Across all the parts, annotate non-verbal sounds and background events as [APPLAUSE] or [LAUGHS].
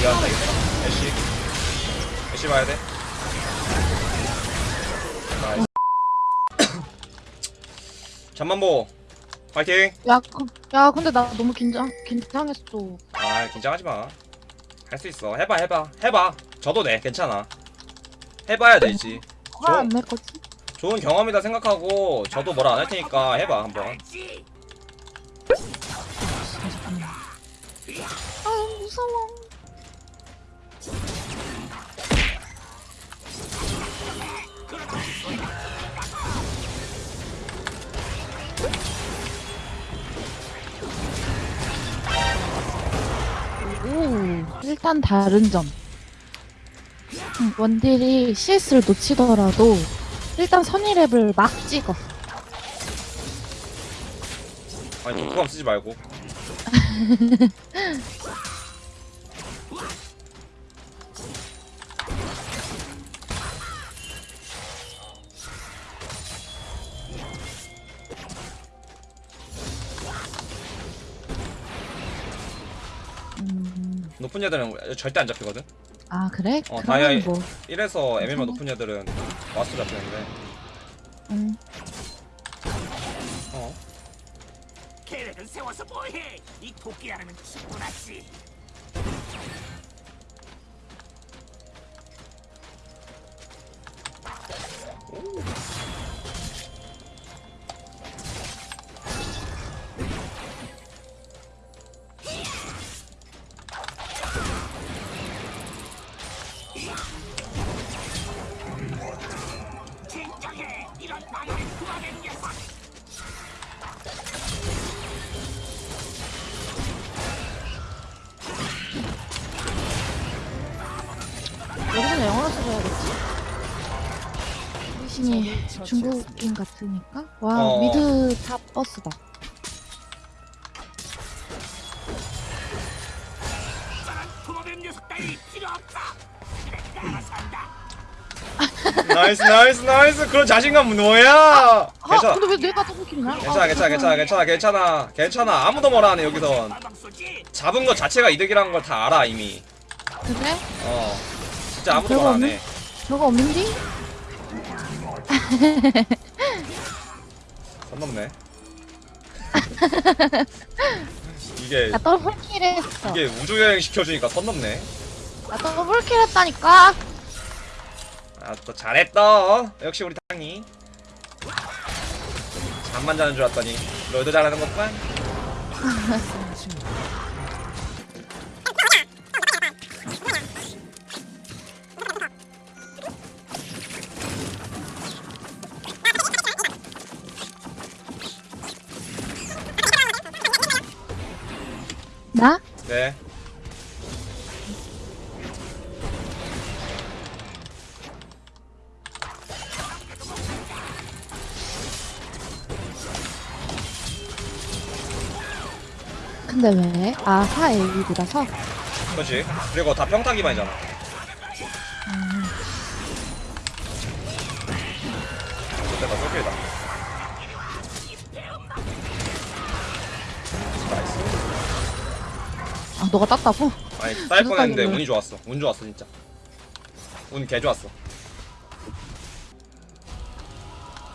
이해한다. 이거 애쉬. 애쉬 봐야 돼. nice. 잠만보. 파이팅. 야, 그, 야, 근데 나 너무 긴장, 긴장했어. 아 긴장하지 마 할 수 있어. 해봐 해봐. 해봐. 져도 돼 괜찮아. 해봐야 되지 화안낼 거지? 좋은 경험이다 생각하고 져도 뭐라 안 할 테니까 해봐 한번. 아, 무서워. 오, 일단 다른 점. 음, 원딜이 CS를 놓치더라도 일단 선의랩을 막 찍어. 아니 독감 쓰지 말고 [LAUGHS] 높은 애들은 절대 안 잡히거든 아 그래? 어, 다이아이- 뭐, 이래서 MMR 높은 애들은 와스 잡히는데 음, 어 계획은 세워서 뭐해? 이 토끼 하나면 충분하지. 리신이 중국인 같으니까? 와, 어. mid top 버스다. nice nice nice 그런 자신감 뭐야 아, 괜찮아 근데 왜 내가 double kill이냐? 괜찮아 괜찮아 괜찮아 괜찮아 괜찮아 괜찮아 아무도 뭐라 안해 여기선? 잡은 것 자체가 이득이라는 걸 다 알아 이미 그래? 어 진짜 아무도 별거 말 없네? 안해 저거 없는디? 선 넘네. [LAUGHS] 이게 나 더블킬 했어. 이게 우주 여행 시켜주니까 선 넘네. 나 더블킬 했다니까? 아또 잘했다. 역시 우리 탕이. 잠만 자는 줄 알았더니 너희도 잘하는 것만 [LAUGHS] 나? 네 근데 왜? 아, 4AB라서? 그렇지 그리고 다 평타 기반이잖아 그때가 쏠킬이다 아, 너가 땄다고? 아니 딸 무슨 뻔했는데? 운이 좋았어 운 좋았어 진짜 운 개 좋았어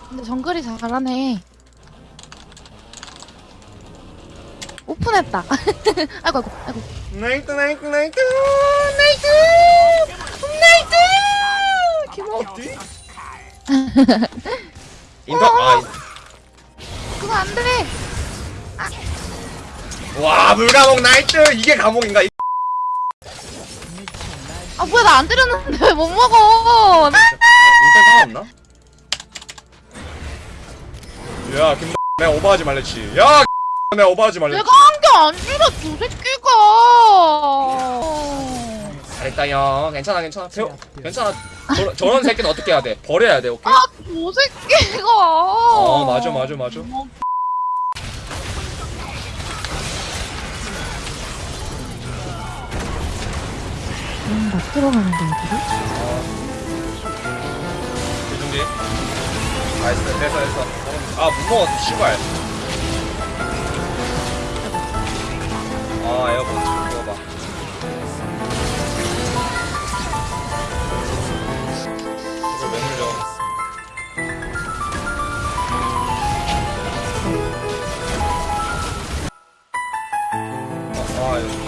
근데 정글이 잘하네. 오픈했다. [LAUGHS] 아이고, 아이고, 아이고. 나이트 나이트 나이트 나이스! 나이스! 기모. 어디? 인터 아 그거 안 돼! 와 물감옥 나이트 이게 감옥인가 이 아, 뭐야, 나 안 때렸는데 왜 [LAUGHS] 못 먹어! 상관없나? 야 김. 내가 오버하지 말랬지. 야 내가 오버하지 말랬지. 내가 한 게 아니라 저 새끼가! 잘했다 형. 괜찮아 괜찮아. 배워. 괜찮아. 저, 저런 새끼는 어떻게 해야 돼? 버려야 돼. 오케이? 아, 저 새끼가! 어 맞아 맞아 맞아. 음, 막 들어가는데, 여기로? 준비. 나이스, 됐어, 됐어. 아, 못 먹었어, 씨발. 아, 에어컨 좀 먹어봐. 이걸 왜 물려? 아, 아,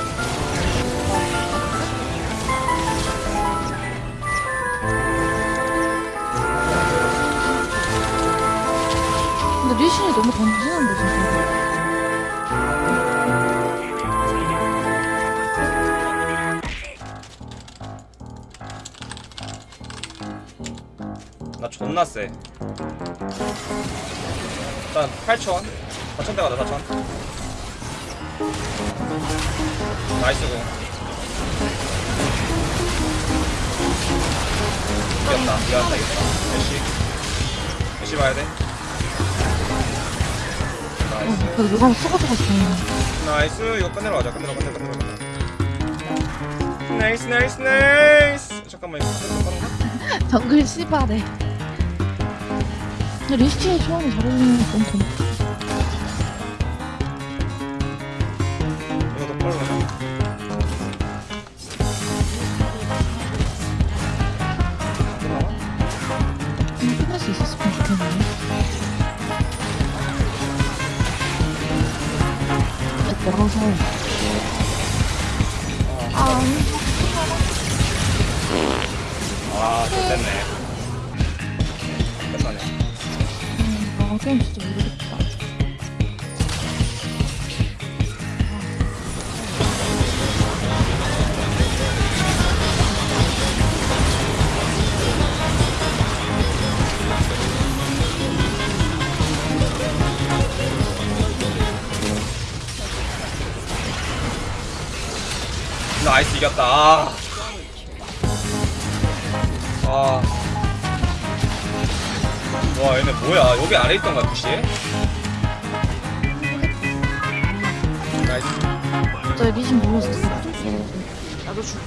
던지는데 진짜. 나 존나 세 일단 8천. 4천 대 가자 4천. 나이스고 이겼다. 이겼다. 이겼다 애쉬 애쉬 봐야 돼 그래도 누가 쓰고서고 좋네. 나이스. 이거 끝내러 가자. 끝내러 끝내러 끝내러 끝내러 나이스 나이스 나이스. 잠깐만 이거 가는 정글. 근데 리신이 처음에 잘해주는 건너 멀어서. 아, 아, 좋됐네. 끝나네. 아, 그럼 진짜 모르겠다. 나이스 이겼다. 아. 아. 와, 얘네 뭐야? 여기 아래 있던 거야, 혹시? 나이스. 진짜 리신 몰랐어. 나도 죽